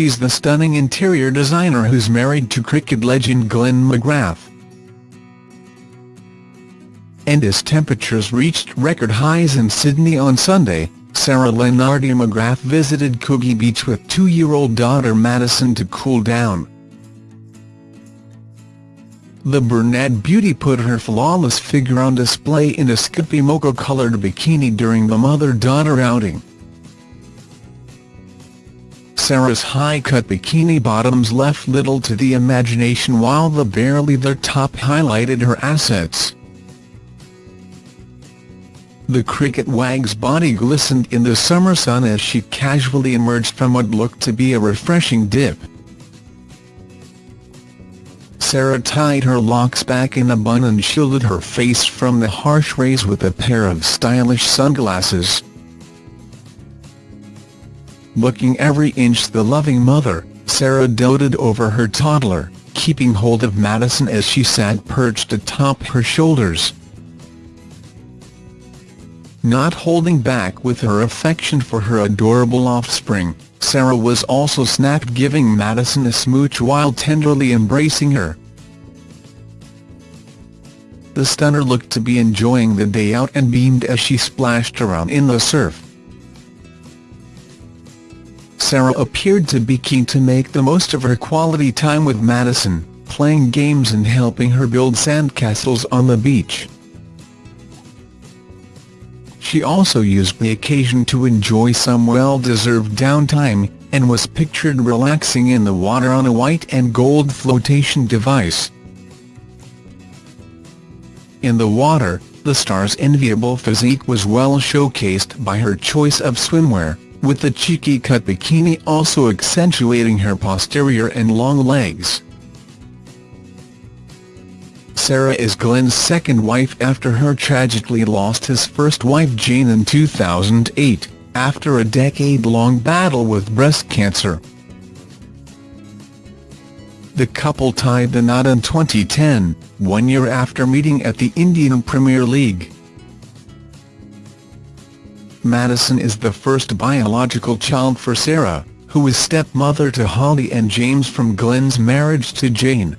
she's the stunning interior designer who's married to cricket legend Glenn McGrath. And as temperatures reached record highs in Sydney on Sunday, Sarah Leonardi McGrath visited Coogee Beach with two-year-old daughter Madison to cool down. The brunette beauty put her flawless figure on display in a skippy mocha-coloured bikini during the mother-daughter outing. Sarah's high-cut bikini bottoms left little to the imagination while the barely leather top highlighted her assets. The cricket wag's body glistened in the summer sun as she casually emerged from what looked to be a refreshing dip. Sarah tied her locks back in a bun and shielded her face from the harsh rays with a pair of stylish sunglasses. Looking every inch the loving mother, Sarah doted over her toddler, keeping hold of Madison as she sat perched atop her shoulders. Not holding back with her affection for her adorable offspring, Sarah was also snapped giving Madison a smooch while tenderly embracing her. The stunner looked to be enjoying the day out and beamed as she splashed around in the surf. Sarah appeared to be keen to make the most of her quality time with Madison, playing games and helping her build sandcastles on the beach. She also used the occasion to enjoy some well-deserved downtime, and was pictured relaxing in the water on a white and gold flotation device. In the water, the star's enviable physique was well showcased by her choice of swimwear, with the cheeky cut bikini also accentuating her posterior and long legs. Sarah is Glenn's second wife after her tragically lost his first wife Jane in 2008, after a decade-long battle with breast cancer. The couple tied the knot in 2010, one year after meeting at the Indian Premier League. Madison is the first biological child for Sarah, who is stepmother to Holly and James from Glenn's marriage to Jane.